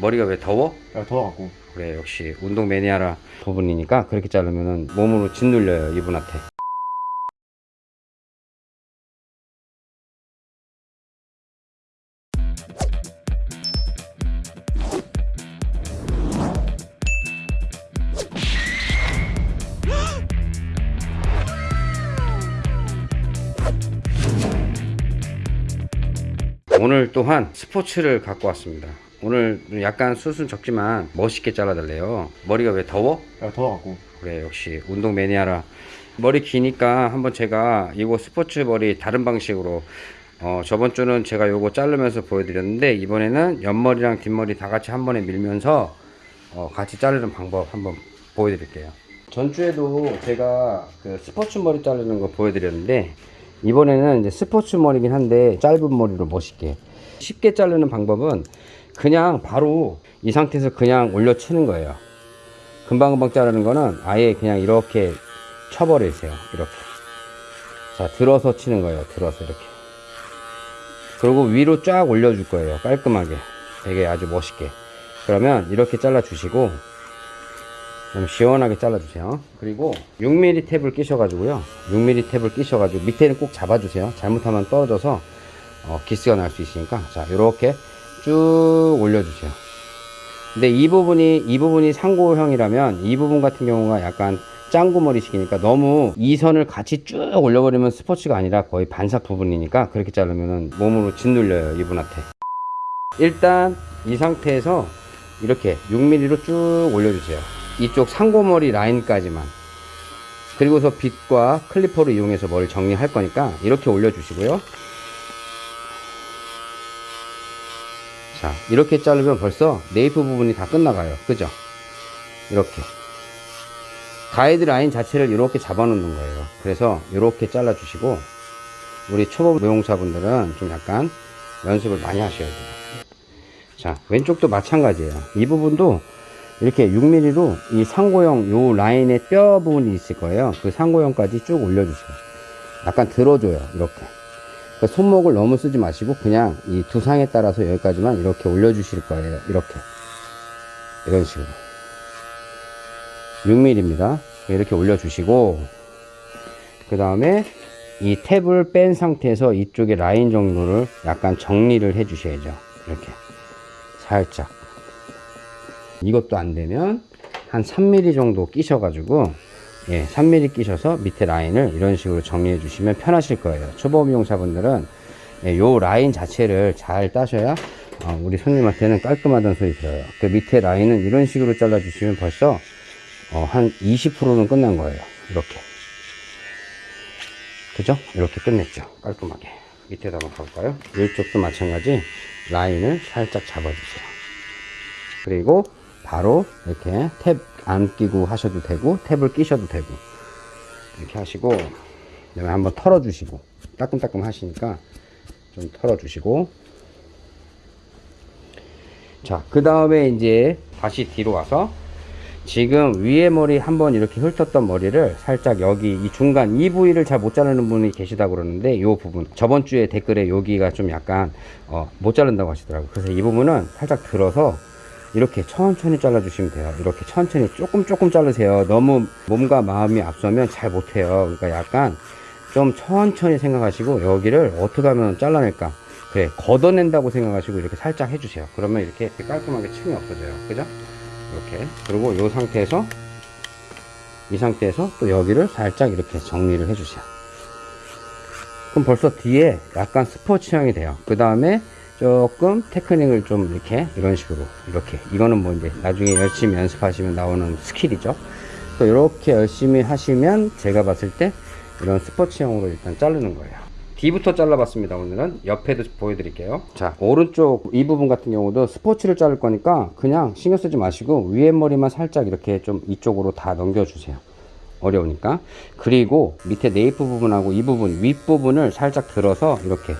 머리가 왜 더워? 야, 더워갖고. 그래 역시 운동 매니아라 부분이니까 그렇게 자르면은 몸으로 짓눌려요 이분한테 오늘 또한 스포츠를 갖고 왔습니다. 오늘 약간 숱은 적지만 멋있게 잘라달래요. 머리가 왜 더워? 야, 더워갖고. 그래 역시 운동 매니아라 머리 기니까 한번 제가 이거 스포츠 머리 다른 방식으로 어 저번 주는 제가 요거 자르면서 보여드렸는데 이번에는 옆머리랑 뒷머리 다 같이 한 번에 밀면서 어 같이 자르는 방법 한번 보여드릴게요 전주에도 제가 그 스포츠 머리 자르는 거 보여드렸는데 이번에는 이제 스포츠 머리긴 한데 짧은 머리로 멋있게 쉽게 자르는 방법은 그냥 바로 이 상태에서 그냥 올려치는 거예요 금방금방 자르는 거는 아예 그냥 이렇게 쳐버리세요. 이렇게. 자, 들어서 치는 거예요. 들어서 이렇게. 그리고 위로 쫙 올려줄 거예요. 깔끔하게. 되게 아주 멋있게. 그러면 이렇게 잘라 주시고, 좀 시원하게 잘라 주세요. 그리고 6mm 탭을 끼셔 가지고요. 6mm 탭을 끼셔 가지고 밑에는 꼭 잡아 주세요. 잘못하면 떨어져서 어, 기스가 날 수 있으니까. 자, 이렇게 쭉 올려주세요. 근데 이 부분이 이 부분이 상고형이라면 이 부분 같은 경우가 약간 짱구머리식이니까 너무 이 선을 같이 쭉 올려버리면 스포츠가 아니라 거의 반삭 부분이니까 그렇게 자르면 몸으로 짓눌려요 이분한테. 일단 이 상태에서 이렇게 6mm로 쭉 올려주세요. 이쪽 상고머리 라인까지만. 그리고서 빗과 클리퍼를 이용해서 머리를 정리할 거니까 이렇게 올려주시고요 자 이렇게 자르면 벌써 네이프 부분이 다 끝나가요. 그죠? 이렇게. 가이드 라인 자체를 이렇게 잡아 놓는 거예요. 그래서 이렇게 잘라 주시고 우리 초보 무용사분들은 좀 약간 연습을 많이 하셔야 돼요. 자 왼쪽도 마찬가지예요. 이 부분도 이렇게 6mm로 이 상고형 요 라인의 뼈 부분이 있을 거예요. 그 상고형까지 쭉 올려주세요. 약간 들어줘요 이렇게 그 손목을 너무 쓰지 마시고 그냥 이 두상에 따라서 여기까지만 이렇게 올려 주실 거예요. 이렇게. 이런 식으로. 6mm입니다 이렇게 올려 주시고 그 다음에 이 탭을 뺀 상태에서 이쪽에 라인 정도를 약간 정리를 해 주셔야죠. 이렇게. 살짝. 이것도 안 되면 한 3mm 정도 끼셔 가지고 예, 3mm 끼셔서 밑에 라인을 이런 식으로 정리해 주시면 편하실 거예요. 초보 미용사분들은 예, 요 라인 자체를 잘 따셔야 어, 우리 손님한테는 깔끔하다는 소리 들어요. 그 밑에 라인은 이런 식으로 잘라 주시면 벌써 어, 한 20%는 끝난 거예요. 이렇게. 그죠? 이렇게 끝냈죠. 깔끔하게. 밑에다 한번 가볼까요? 이쪽도 마찬가지. 라인을 살짝 잡아주세요. 그리고 바로 이렇게 탭 안 끼고 하셔도 되고 탭을 끼셔도 되고 이렇게 하시고 그다음에 한번 털어 주시고 따끔따끔 하시니까 좀 털어 주시고. 자그 다음에 이제 다시 뒤로 와서 지금 위에 머리 한번 이렇게 훑었던 머리를 살짝 여기 이 중간 이 부위를 잘 못 자르는 분이 계시다 그러는데 이 부분 저번 주에 댓글에 여기가 좀 약간 어, 못 자른다고 하시더라고요. 그래서 이 부분은 살짝 들어서 이렇게 천천히 잘라 주시면 돼요. 이렇게 천천히 조금 조금 자르세요. 너무 몸과 마음이 앞서면 잘 못해요. 그러니까 약간 좀 천천히 생각하시고 여기를 어떻게 하면 잘라낼까? 그래 걷어낸다고 생각하시고 이렇게 살짝 해주세요. 그러면 이렇게 깔끔하게 층이 없어져요. 그죠? 이렇게. 그리고 이 상태에서 이 상태에서 또 여기를 살짝 이렇게 정리를 해주세요. 그럼 벌써 뒤에 약간 스포츠형이 돼요. 그 다음에 조금 테크닉을 좀 이렇게 이런 식으로 이렇게. 이거는 뭐 이제 나중에 열심히 연습하시면 나오는 스킬이죠. 또 이렇게 열심히 하시면 제가 봤을 때 이런 스포츠형으로 일단 자르는 거예요. 뒤부터 잘라봤습니다 오늘은. 옆에도 보여드릴게요. 자 오른쪽 이 부분 같은 경우도 스포츠를 자를 거니까 그냥 신경 쓰지 마시고 위에 머리만 살짝 이렇게 좀 이쪽으로 다 넘겨주세요. 어려우니까. 그리고 밑에 네이프 부분하고 이 부분 윗부분을 살짝 들어서 이렇게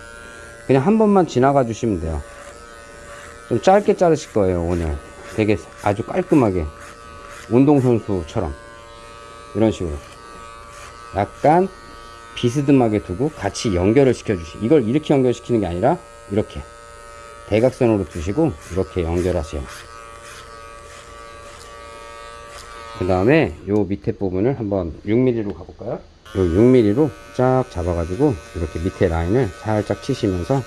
그냥 한 번만 지나가 주시면 돼요. 좀 짧게 자르실 거예요 오늘. 되게 아주 깔끔하게. 운동선수처럼. 이런 식으로. 약간 비스듬하게 두고 같이 연결을 시켜 주시 이걸 이렇게 연결시키는 게 아니라 이렇게. 대각선으로 두시고 이렇게 연결하세요. 그 다음에 요 밑에 부분을 한번 6mm로 가볼까요? 요 6mm로 쫙 잡아가지고 이렇게 밑에 라인을 살짝 치시면서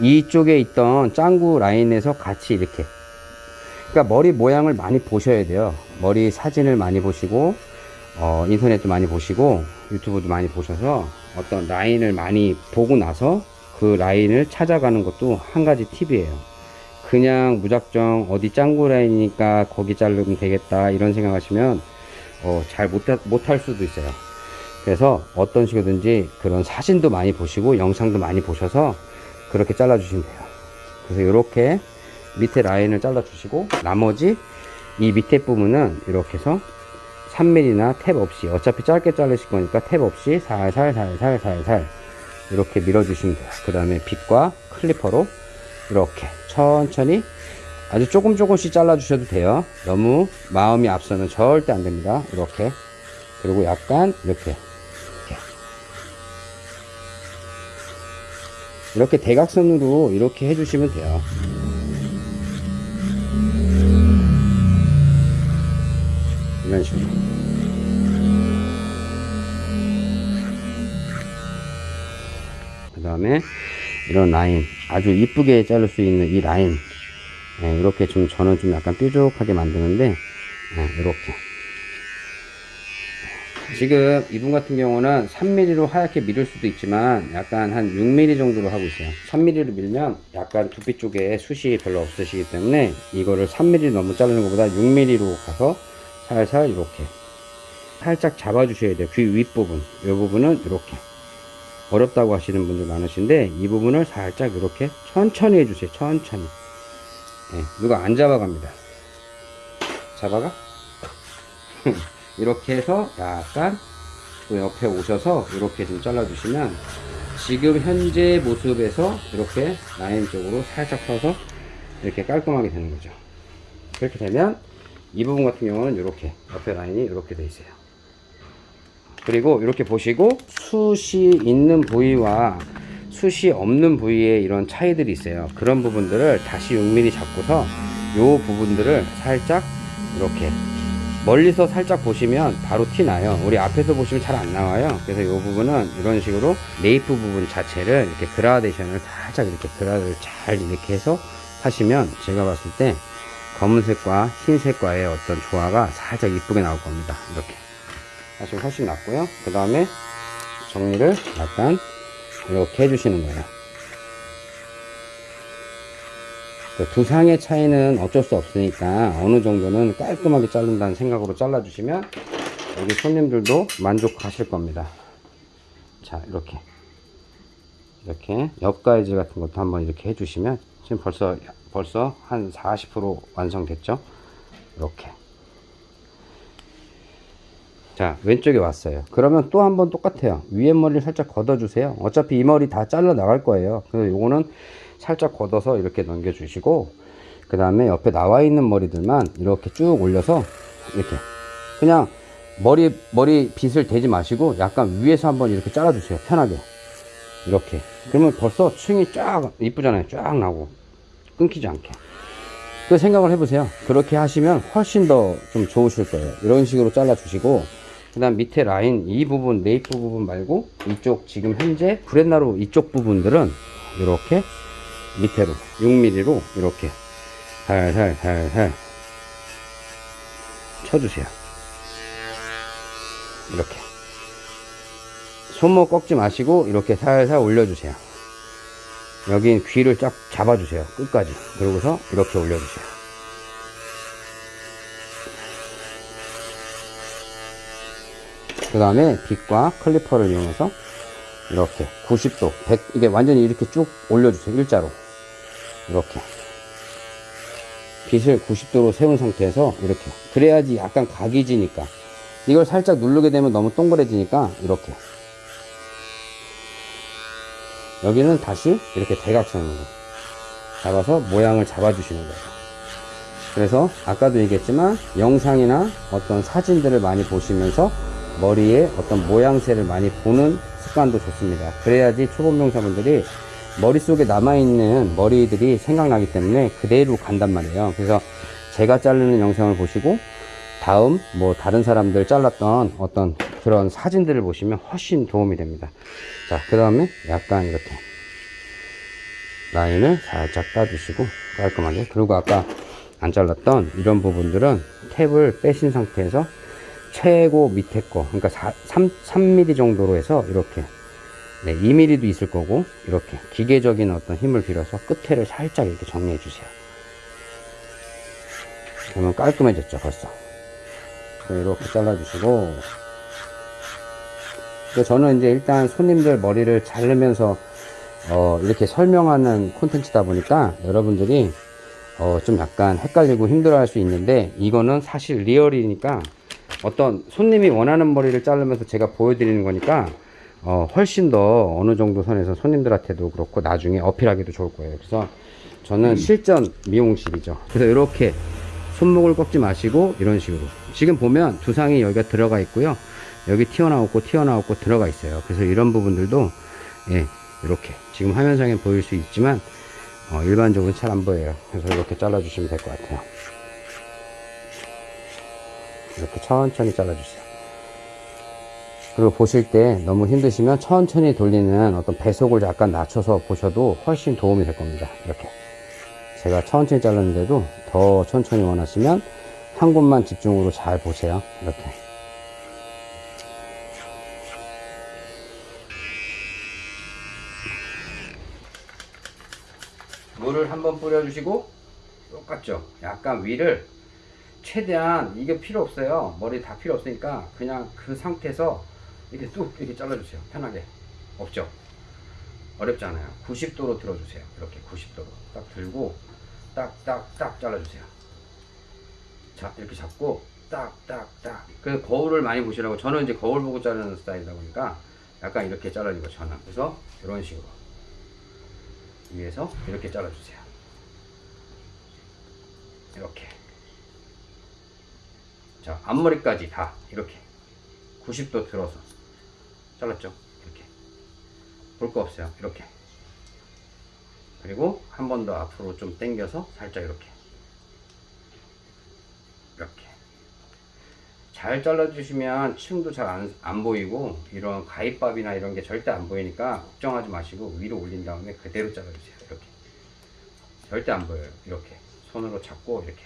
이쪽에 있던 짱구 라인에서 같이 이렇게. 그러니까 머리 모양을 많이 보셔야 돼요. 머리 사진을 많이 보시고 어, 인터넷도 많이 보시고 유튜브도 많이 보셔서 어떤 라인을 많이 보고 나서 그 라인을 찾아가는 것도 한 가지 팁이에요. 그냥 무작정 어디 짱구 라인이니까 거기 자르면 되겠다 이런 생각하시면 어, 잘 못할 수도 있어요 그래서 어떤 식이든지 그런 사진도 많이 보시고 영상도 많이 보셔서 그렇게 잘라 주시면 돼요. 그래서 이렇게 밑에 라인을 잘라 주시고 나머지 이 밑에 부분은 이렇게 해서 3mm나 탭 없이 어차피 짧게 자르실 거니까 탭 없이 살살 살살 살살 이렇게 밀어 주시면 돼요. 그 다음에 빗과 클리퍼로 이렇게 천천히 아주 조금 조금씩 잘라 주셔도 돼요. 너무 마음이 앞서면 절대 안 됩니다. 이렇게. 그리고 약간 이렇게 이렇게 대각선으로 이렇게 해주시면 돼요. 이런 식으로. 그 다음에 이런 라인 아주 이쁘게 자를 수 있는 이 라인. 예, 이렇게 좀 저는 좀 약간 뾰족하게 만드는데 예, 이렇게 지금 이분 같은 경우는 3mm로 하얗게 밀을 수도 있지만 약간 한 6mm 정도로 하고 있어요. 3mm로 밀면 약간 두피 쪽에 숱이 별로 없으시기 때문에 이거를 3mm 너무 자르는 것보다 6mm로 가서 살살 이렇게 살짝 잡아 주셔야 돼요. 귀 윗부분. 이 부분은 이렇게. 어렵다고 하시는 분들 많으신데 이 부분을 살짝 이렇게 천천히 해주세요. 천천히. 예, 누가 안 잡아갑니다. 잡아가? 이렇게 해서 약간 또 옆에 오셔서 이렇게 좀 잘라 주시면 지금 현재 모습에서 이렇게 라인 쪽으로 살짝 펴서 이렇게 깔끔하게 되는 거죠. 그렇게 되면 이 부분 같은 경우는 이렇게 옆에 라인이 이렇게 돼 있어요. 그리고 이렇게 보시고 숱이 있는 부위와 숱이 없는 부위에 이런 차이들이 있어요. 그런 부분들을 다시 6mm 잡고서 요 부분들을 살짝 이렇게 멀리서 살짝 보시면 바로 티 나요. 우리 앞에서 보시면 잘 안 나와요. 그래서 이 부분은 이런 식으로 네이프 부분 자체를 이렇게 그라데이션을 살짝 이렇게 그라를 잘 이렇게 해서 하시면 제가 봤을 때 검은색과 흰색과의 어떤 조화가 살짝 이쁘게 나올 겁니다. 이렇게. 하시면 훨씬 낫고요. 그 다음에 정리를 약간 이렇게 해주시는 거예요 그 두상의 차이는 어쩔 수 없으니까 어느 정도는 깔끔하게 자른다는 생각으로 잘라 주시면 여기 손님들도 만족하실 겁니다. 자 이렇게. 이렇게 옆가이즈 같은 것도 한번 이렇게 해주시면 지금 벌써 벌써 한 40% 완성됐죠? 이렇게. 자 왼쪽에 왔어요. 그러면 또 한번 똑같아요. 위에 머리를 살짝 걷어 주세요. 어차피 이 머리 다 잘라 나갈 거예요. 그래서 요거는 살짝 걷어서 이렇게 넘겨 주시고 그 다음에 옆에 나와 있는 머리들만 이렇게 쭉 올려서 이렇게 그냥 머리 머리 빗을 대지 마시고 약간 위에서 한번 이렇게 잘라 주세요. 편하게. 이렇게. 그러면 벌써 층이 쫙 이쁘잖아요. 쫙 나고. 끊기지 않게. 그 생각을 해보세요. 그렇게 하시면 훨씬 더 좀 좋으실 거예요. 이런 식으로 잘라 주시고 그 다음 밑에 라인 이 부분 네이프 부분 말고 이쪽 지금 현재 브렛나루 이쪽 부분들은 이렇게 밑에로 6mm로 이렇게 살살 살살 쳐주세요. 이렇게. 손목 꺾지 마시고 이렇게 살살 올려주세요. 여긴 귀를 쫙 잡아주세요. 끝까지. 그러고서 이렇게 올려주세요. 그 다음에 빗과 클리퍼를 이용해서 이렇게 90도 100 이게 완전히 이렇게 쭉 올려주세요 일자로. 이렇게. 빗을 90도로 세운 상태에서 이렇게. 그래야지 약간 각이 지니까. 이걸 살짝 누르게 되면 너무 동그래지니까 이렇게. 여기는 다시 이렇게 대각선으로 잡아서 모양을 잡아 주시는 거예요. 그래서 아까도 얘기했지만 영상이나 어떤 사진들을 많이 보시면서 머리에 어떤 모양새를 많이 보는 습관도 좋습니다 그래야지 초보명사분들이 머릿속에 남아있는 머리들이 생각나기 때문에 그대로 간단 말이에요. 그래서 제가 자르는 영상을 보시고 다음 뭐 다른 사람들 잘랐던 어떤 그런 사진들을 보시면 훨씬 도움이 됩니다. 자, 그 다음에 약간 이렇게 라인을 살짝 따주시고 깔끔하게 그리고 아까 안 잘랐던 이런 부분들은 탭을 빼신 상태에서 최고 밑에 거. 그러니까 4, 3, 3mm 정도로 해서 이렇게. 네, 2mm도 있을 거고 이렇게. 기계적인 어떤 힘을 빌어서 끝에를 살짝 이렇게 정리해 주세요. 그러면 깔끔해졌죠 벌써. 이렇게 잘라 주시고. 저는 이제 일단 손님들 머리를 자르면서 어, 이렇게 설명하는 콘텐츠다 보니까 여러분들이 어, 좀 약간 헷갈리고 힘들어 할 수 있는데 이거는 사실 리얼이니까 어떤 손님이 원하는 머리를 자르면서 제가 보여드리는 거니까 어, 훨씬 더 어느 정도 선에서 손님들한테도 그렇고 나중에 어필하기도 좋을 거예요. 그래서 저는 실전 미용실이죠. 그래서 이렇게 손목을 꺾지 마시고 이런 식으로 지금 보면 두상이 여기가 들어가 있고요. 여기 튀어나오고 튀어나오고 들어가 있어요. 그래서 이런 부분들도 예, 이렇게 지금 화면상에 보일 수 있지만 어, 일반적으로 잘 안 보여요. 그래서 이렇게 잘라 주시면 될 것 같아요. 이렇게 천천히 잘라 주세요. 그리고 보실 때 너무 힘드시면 천천히 돌리는 어떤 배속을 약간 낮춰서 보셔도 훨씬 도움이 될 겁니다. 이렇게. 제가 천천히 잘랐는데도 더 천천히 원하시면 한 곳만 집중으로 잘 보세요. 이렇게. 물을 한번 뿌려주시고 똑같죠. 약간 위를 최대한 이게 필요 없어요. 머리 다 필요 없으니까 그냥 그 상태에서 이렇게 뚝 이렇게 잘라주세요. 편하게. 없죠? 어렵지 않아요. 90도로 들어주세요. 이렇게 90도로 딱 들고 딱딱딱 잘라주세요. 자 이렇게 잡고 딱딱딱. 그 거울을 많이 보시라고 저는 이제 거울 보고 자르는 스타일이다 보니까 약간 이렇게 잘라지고 저는 그래서 이런 식으로 위에서 이렇게 잘라주세요. 이렇게. 자, 앞머리까지 다 이렇게 90도 들어서 잘랐죠? 이렇게. 볼 거 없어요. 이렇게. 그리고 한 번 더 앞으로 좀 당겨서 살짝 이렇게. 이렇게. 잘 잘라주시면 층도 잘 안 안 보이고 이런 가위밥이나 이런 게 절대 안 보이니까 걱정하지 마시고 위로 올린 다음에 그대로 잘라주세요. 이렇게. 절대 안 보여요. 이렇게. 손으로 잡고 이렇게.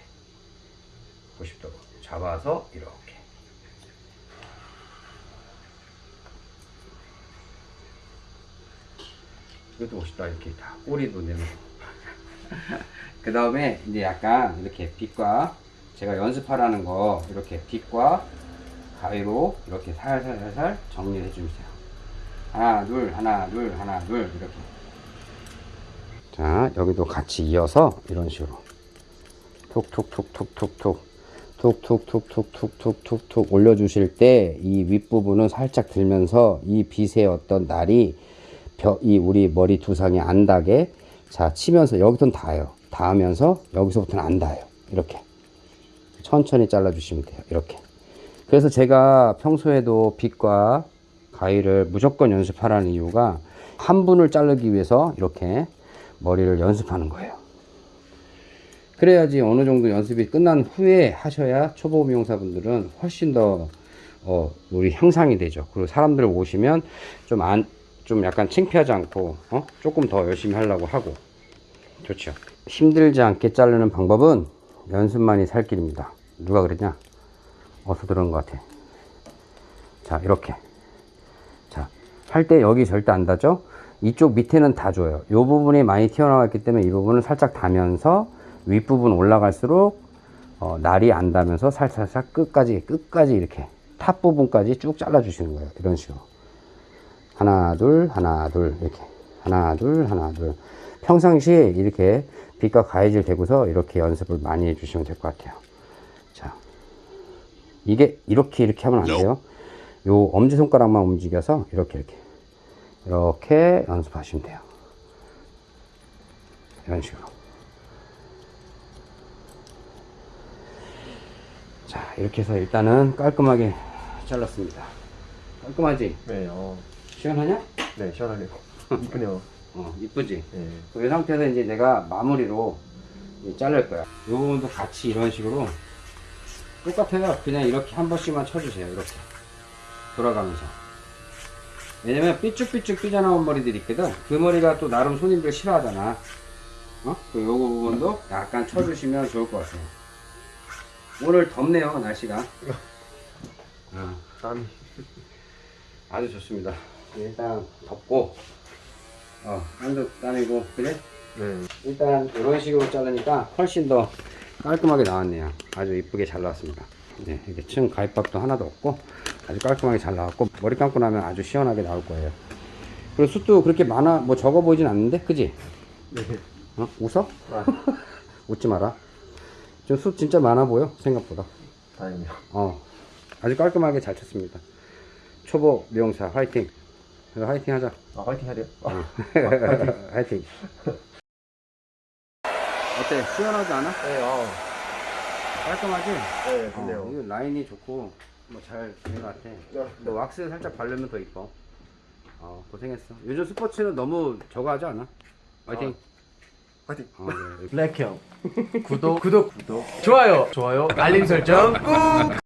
90도로 잡아서 이렇게. 이것도 멋있다. 이렇게 다 꼬리도 내놓고. 그 다음에 이제 약간 이렇게 빛과 제가 연습하라는 거 이렇게 빛과 가위로 이렇게 살살살살 정리해 주세요. 하나, 둘, 하나, 둘, 하나, 둘 이렇게. 자, 여기도 같이 이어서 이런 식으로 톡톡톡톡톡톡 툭툭툭툭툭툭툭 올려주실 때 이 윗부분은 살짝 들면서 이 빛의 어떤 날이 벼, 이 우리 머리 두상에 안 닿게 자 치면서 여기선 닿아요. 닿으면서 여기서부터는 안 닿아요. 이렇게. 천천히 잘라주시면 돼요. 이렇게. 그래서 제가 평소에도 빛과 가위를 무조건 연습하라는 이유가 한 분을 자르기 위해서 이렇게 머리를 연습하는 거예요. 그래야지 어느 정도 연습이 끝난 후에 하셔야 초보 미용사분들은 훨씬 더 어, 우리 향상이 되죠. 그리고 사람들 오시면 좀 안, 좀 약간 창피하지 않고, 어? 조금 더 열심히 하려고 하고. 좋죠. 힘들지 않게 자르는 방법은 연습만이 살 길입니다. 누가 그랬냐? 어디서 들은 것 같아. 자, 이렇게. 자, 할 때 여기 절대 안 닿죠? 이쪽 밑에는 다 줘요. 이 부분이 많이 튀어나왔기 때문에 이 부분을 살짝 닿으면서 윗부분 올라갈수록 어, 날이 안 닿으면서 살살살 끝까지 끝까지 이렇게 탑 부분까지 쭉 잘라 주시는 거예요. 이런 식으로. 하나 둘 하나 둘 이렇게. 하나 둘 하나 둘. 평상시에 이렇게 빗과 가위를 대고서 이렇게 연습을 많이 해 주시면 될 것 같아요. 자 이게 이렇게 이렇게 하면 안 돼요. 요 엄지손가락만 움직여서 이렇게 이렇게. 이렇게 연습하시면 돼요. 이런 식으로 자 이렇게 해서 일단은 깔끔하게 잘랐습니다 깔끔하지? 네, 어, 시원하냐? 네, 시원하네요. 이쁘네요. 어, 이쁘지? 네. 이 상태에서 이제 내가 마무리로 이제 자를 거야. 이 부분도 같이 이런 식으로 똑같아요. 그냥 이렇게 한 번씩만 쳐주세요. 이렇게 돌아가면서. 왜냐면 삐쭉삐쭉 삐져나온 머리들이 있거든. 그 머리가 또 나름 손님들 싫어하잖아. 어? 그 요거 부분도 약간 쳐주시면 좋을 것 같아요. 오늘 덥네요, 날씨가. 어, 땀이. 아주 좋습니다. 일단 덥고, 어, 한도 땀이고, 그래? 네. 일단 이런 식으로 자르니까 훨씬 더 깔끔하게 나왔네요. 아주 이쁘게 잘 나왔습니다. 네, 이렇게 층 가입밥도 하나도 없고 아주 깔끔하게 잘 나왔고 머리 감고 나면 아주 시원하게 나올 거예요. 그리고 숱도 그렇게 많아 뭐 적어 보이진 않는데, 그지? 네. 어? 웃어? 아, 웃지 마라. 좀숱 진짜 많아 보여 생각보다. 다행이요. 어, 아주 깔끔하게 잘 쳤습니다. 초보 미용사 화이팅. 그래서 화이팅 하자. 아, 화이팅 하래요? 어. 화이팅. 어때? 시원하지 않아? 네, 아. 깔끔하지? 네, 어, 근데요. 이거 라인이 좋고 뭐잘된것 같아. 네. 너 왁스 살짝 바르면 더 이뻐. 어, 고생했어. 요즘 스포츠는 너무 저거 하지 않아? 화이팅. 화이팅. 어, 네. 블랙형. 구독. 구독. 구독. 좋아요. 좋아요. 알림 설정 꾹